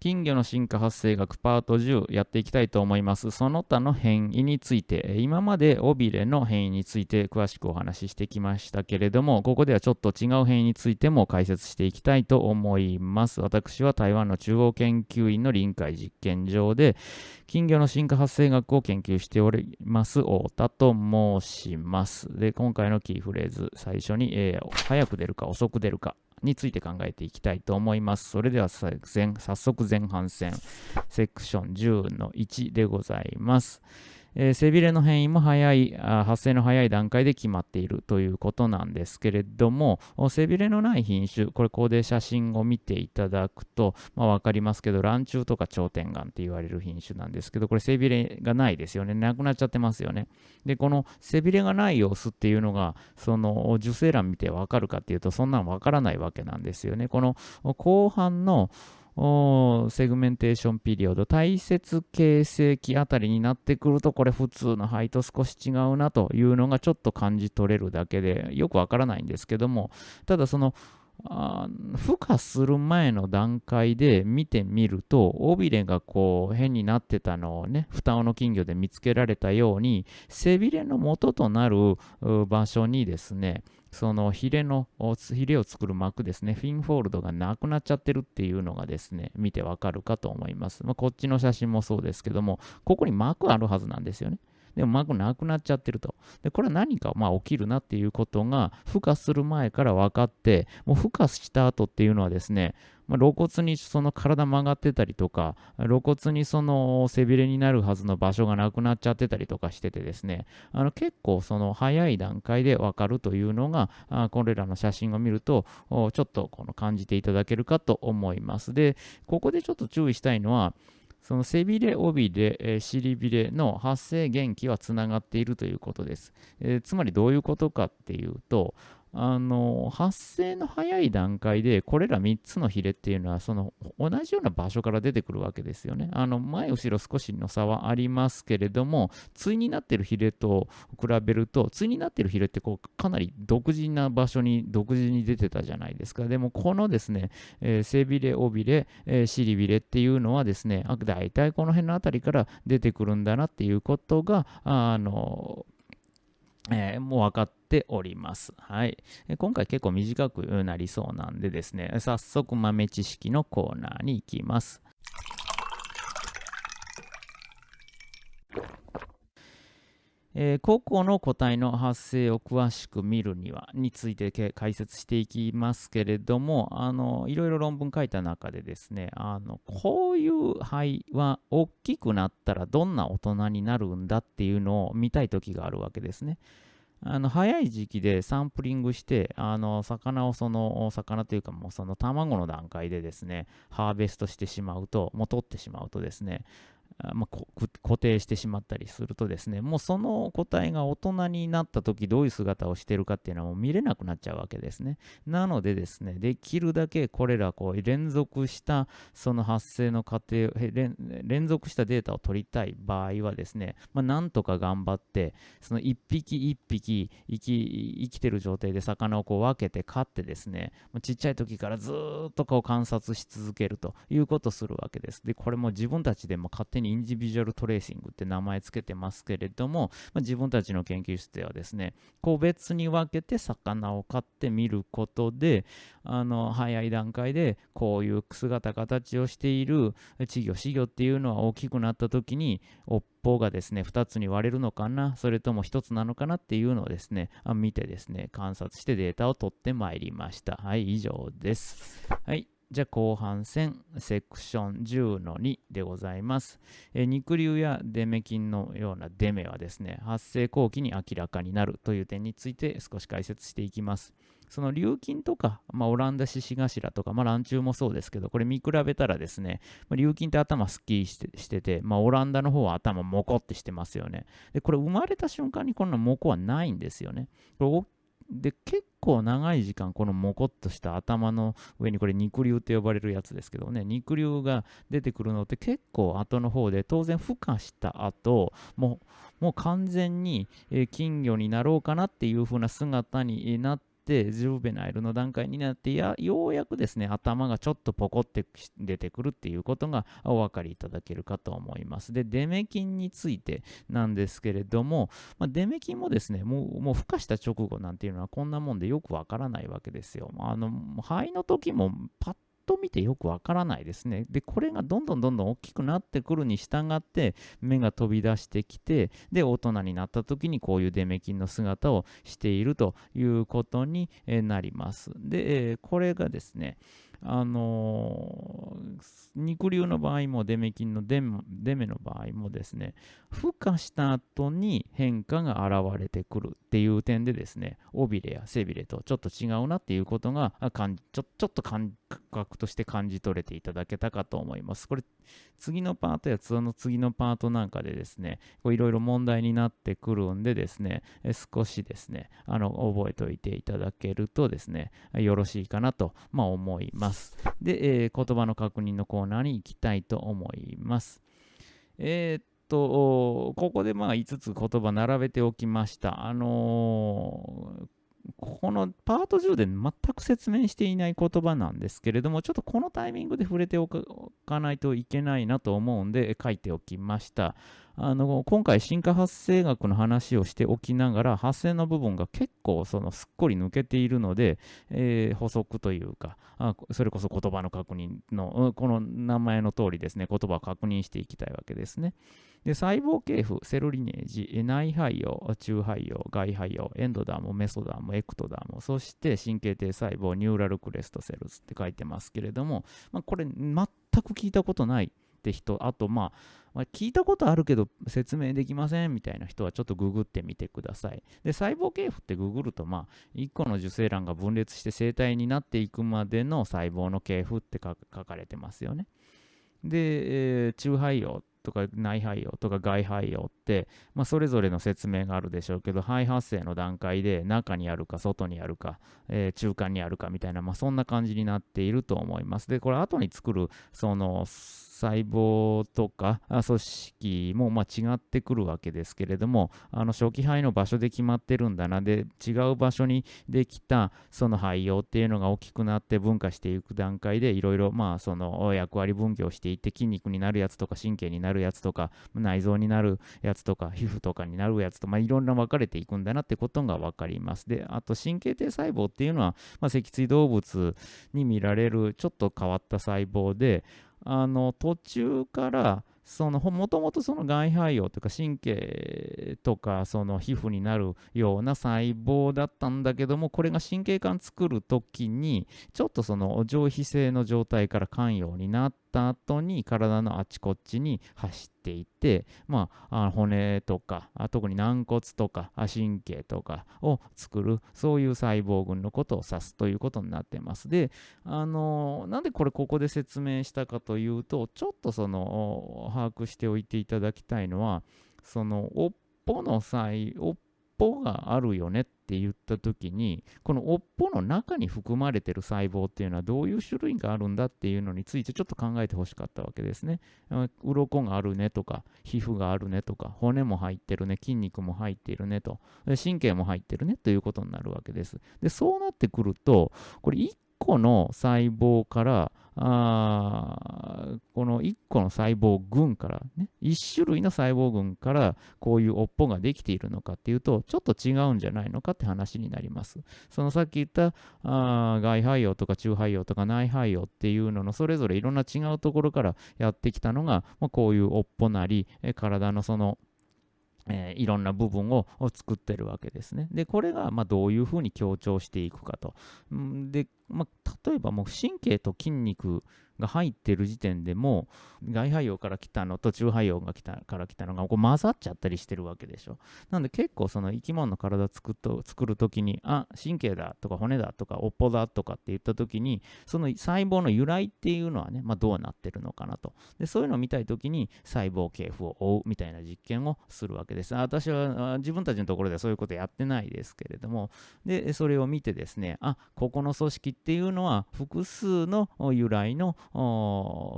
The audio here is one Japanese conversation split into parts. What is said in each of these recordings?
金魚の進化発生学パート10やっていきたいと思います。その他の変異について、今まで尾びれの変異について詳しくお話ししてきましたけれども、ここではちょっと違う変異についても解説していきたいと思います。私は台湾の中央研究院の臨海実験場で、金魚の進化発生学を研究しております、太田と申します。で、今回のキーフレーズ、最初に、えー、早く出るか遅く出るかについて考えていきたいと思います。それでは早速前半戦、セクション10の1でございます。えー、背びれの変異も早いあ、発生の早い段階で決まっているということなんですけれども、背びれのない品種、これ、ここで写真を見ていただくと、まあ、分かりますけど、卵中とか頂点眼って言われる品種なんですけど、これ、背びれがないですよね。なくなっちゃってますよね。で、この背びれがない様子っていうのが、その受精卵見て分かるかっていうと、そんなの分からないわけなんですよね。この後半の segmentation period、体節形成期あたりになってくると、これ普通の肺と少し違うなというのがちょっと感じ取れるだけで、よくわからないんですけども、ただその、あ孵化する前の段階で見てみると、尾びれがこう変になってたのをね、双尾の金魚で見つけられたように、背びれの元となる場所にですね、そのヒレの、ヒレを作る膜ですね、フィンフォールドがなくなっちゃってるっていうのがですね、見てわかるかと思います。まあ、こっちの写真もそうですけども、ここに膜あるはずなんですよね。でも膜なくなっちゃってると。で、これは何かまあ起きるなっていうことが、孵化する前から分かって、もう孵化した後っていうのはですね、まあ、露骨にその体曲がってたりとか、露骨にその背びれになるはずの場所がなくなっちゃってたりとかしててですね、あの結構その早い段階でわかるというのが、あこれらの写真を見ると、ちょっとこの感じていただけるかと思います。で、ここでちょっと注意したいのは、その背びれ、尾びれ、えー、尻びれの発生元気はつながっているということです、えー、つまりどういうことかっていうと、あの発生の早い段階でこれら3つのヒレっていうのはその同じような場所から出てくるわけですよね。あの前後ろ少しの差はありますけれども対になってるヒレと比べると対になってるヒレってこうかなり独自な場所に独自に出てたじゃないですか。でもこのですね、えー、背びれ、尾びれ、えー、尻びれっていうのはですねあ大体この辺の辺りから出てくるんだなっていうことがあのえー、もう分かっております。はい。今回結構短くなりそうなんでですね、早速豆知識のコーナーに行きます。えー、個々の個体の発生を詳しく見るにはについて解説していきますけれどもあのいろいろ論文書いた中でですねあのこういう肺は大きくなったらどんな大人になるんだっていうのを見たい時があるわけですね。あの早い時期でサンプリングしてあの魚をその魚というかもうその卵の段階でですねハーベストしてしまうともう取ってしまうとですねまあ、固定してしまったりするとですね、もうその個体が大人になった時どういう姿をしているかっていうのはもう見れなくなっちゃうわけですね。なのでですね、できるだけこれらこう連続したその発生の過程連続したデータを取りたい場合はですね、まあ、なんとか頑張って、その一匹一匹生き生きてる状態で魚をこう分けて飼ってですね、ちっちゃい時からずっとこう観察し続けるということをするわけです。で、これも自分たちでも勝手にインディビジュアルトレーシングって名前つけてますけれども、まあ、自分たちの研究室ではですね、個別に分けて魚を飼ってみることで、あの早い段階でこういう姿形をしている稚魚、死魚っていうのは大きくなった時に、尾っぽがですね、2つに割れるのかな、それとも1つなのかなっていうのをですね、見てですね、観察してデータを取ってまいりました。はい、以上です。はい。じゃあ後半戦セクション10の2でございます。え肉瘤やデメ菌のようなデメはですね、発生後期に明らかになるという点について少し解説していきます。その瘤菌とか、まあ、オランダ獅子頭とか、まあ、卵虫もそうですけど、これ見比べたらですね、まあ、瘤菌って頭すっきりしてて、まあ、オランダの方は頭モコってしてますよね。で、これ生まれた瞬間にこんなモコはないんですよね。で、結構長い時間、このもこっとした頭の上に、これ肉瘤って呼ばれるやつですけどね、肉瘤が出てくるのって結構後の方で、当然孵化した後、もう、もう完全に、金魚になろうかなっていう風な姿にな、ってジュベナイルの段階になってやようやくですね頭がちょっとポコって出てくるっていうことがお分かりいただけるかと思います。でデメキンについてなんですけれども、まあ、デメキンもですねもうもう孵化した直後なんていうのはこんなもんでよくわからないわけですよ。あの肺の時もパッと見てよくわからないですね。で、これがどんどんどんどん大きくなってくるに従って、目が飛び出してきて、で、大人になった時にこういうデメキンの姿をしているということになります。で、これがですね、あの、肉瘤の場合もデメキンのデメの場合もですね、孵化した後に変化が現れてくるっていう点でですね、尾びれや背びれとちょっと違うなっていうことがちょちょっと感覚として感じ取れていただけたかと思います。これ次のパートやその次のパートなんかでですね、いろいろ問題になってくるんでですね、少しですね、あの覚えておいていただけるとですね、よろしいかなと、まあ、思います。で、えー、言葉の確認のコーナーに行きたいと思います。えー、っと、ここでまあ5つ言葉並べておきました。あのーこのパート10で全く説明していない言葉なんですけれども、ちょっとこのタイミングで触れておかないといけないなと思うんで書いておきました。あの今回進化発生学の話をしておきながら発生の部分が結構そのすっこり抜けているので、えー、補足というかあそれこそ言葉の確認のこの名前の通りですね言葉を確認していきたいわけですね。で細胞系譜セルリネージ内肺葉中肺葉外肺葉エンドダムメソダムエクトダムそして神経堤細胞ニューラルクレストセルズって書いてますけれども、まあ、これ全く聞いたことないって人、あと、まあ、まあ、聞いたことあるけど説明できませんみたいな人はちょっとググってみてください。で、細胞系譜ってググると、まあ、1個の受精卵が分裂して生体になっていくまでの細胞の系譜って書かれてますよね。で、えー、中肺葉とか内肺葉とか外肺葉って、まあ、それぞれの説明があるでしょうけど肺発生の段階で中にあるか外にあるか、えー、中間にあるかみたいな、まあ、そんな感じになっていると思いますでこれ後に作るその細胞とか組織もま違ってくるわけですけれどもあの初期肺の場所で決まってるんだな。で違う場所にできたその肺葉っていうのが大きくなって分化していく段階でいろいろまあその役割分業していって筋肉になるやつとか神経になるやつとか内臓になるやつとか皮膚とかになるやつとまあいろんな分かれていくんだなってことが分かります。であと神経堤細胞っていうのは、まあ、脊椎動物に見られるちょっと変わった細胞であの途中からそのもともとその外肺葉とか神経とかその皮膚になるような細胞だったんだけどもこれが神経管作る時にちょっとその上皮性の状態から肝陽になってた後に体のあちこちに走っていて、まあ、あ骨とか特に軟骨とか神経とかを作るそういう細胞群のことを指すということになってます。であのなんでこれここで説明したかというとちょっとその把握しておいていただきたいのはその尾っぽの際尾っぽがあるよねって言った時にこの尾っぽの中に含まれてる細胞っていうのはどういう種類があるんだっていうのについてちょっと考えてほしかったわけですね。鱗があるねとか皮膚があるねとか骨も入ってるね筋肉も入っているねと神経も入ってるねということになるわけです。でそうなってくるとこれ1個の細胞からあこの1個の細胞群からね1種類の細胞群からこういう尾っぽができているのかっていうとちょっと違うんじゃないのかって話になりますそのさっき言ったあ外肺葉とか中肺葉とか内肺葉っていうののそれぞれいろんな違うところからやってきたのが、まあ、こういう尾っぽなり体のそのえー、いろんな部分を作ってるわけですね。で、これがまどういうふうに強調していくかと。で、まあ、例えばもう神経と筋肉が入ってる時点でも外肺葉から来たのと中肺葉が来たから来たのがこう混ざっちゃったりしてるわけでしょ。なんで結構その生き物の体作っと作るときにあ神経だとか骨だとか尾っぽだとかって言ったときにその細胞の由来っていうのはね、まあ、どうなってるのかなと。でそういうのを見たいときに細胞系譜を追うみたいな実験をするわけです。私は自分たちのところではそういうことやってないですけれどもでそれを見てですねあここの組織ってっていうのは複数の由来の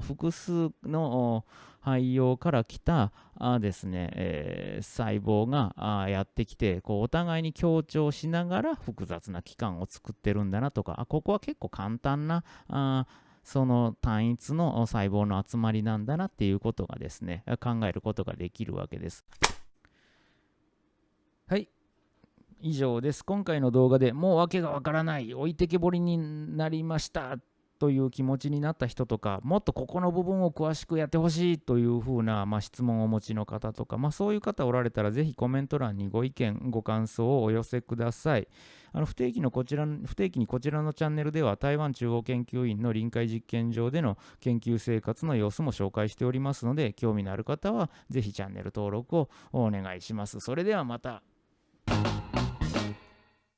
複数の肺葉から来たあですね、えー、細胞があやってきてこうお互いに強調しながら複雑な器官を作ってるんだなとかあここは結構簡単なあその単一の細胞の集まりなんだなっていうことがですね考えることができるわけです。はい以上です。今回の動画でもう訳がわからない、置いてけぼりになりましたという気持ちになった人とか、もっとここの部分を詳しくやってほしいというふうな、まあ、質問をお持ちの方とか、まあ、そういう方おられたら、ぜひコメント欄にご意見、ご感想をお寄せください。あの不定期のこちら不定期にこちらのチャンネルでは、台湾中央研究院の臨海実験場での研究生活の様子も紹介しておりますので、興味のある方は、ぜひチャンネル登録をお願いします。それではまた。